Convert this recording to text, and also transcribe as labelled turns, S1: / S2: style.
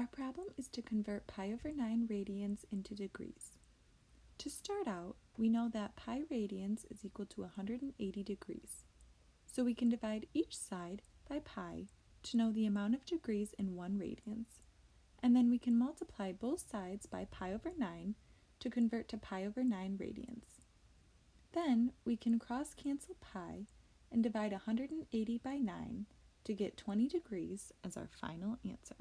S1: Our problem is to convert pi over 9 radians into degrees. To start out, we know that pi radians is equal to 180 degrees. So we can divide each side by pi to know the amount of degrees in 1 radians. And then we can multiply both sides by pi over 9 to convert to pi over 9 radians. Then we can cross cancel pi and divide 180 by 9 to get 20 degrees as our final answer.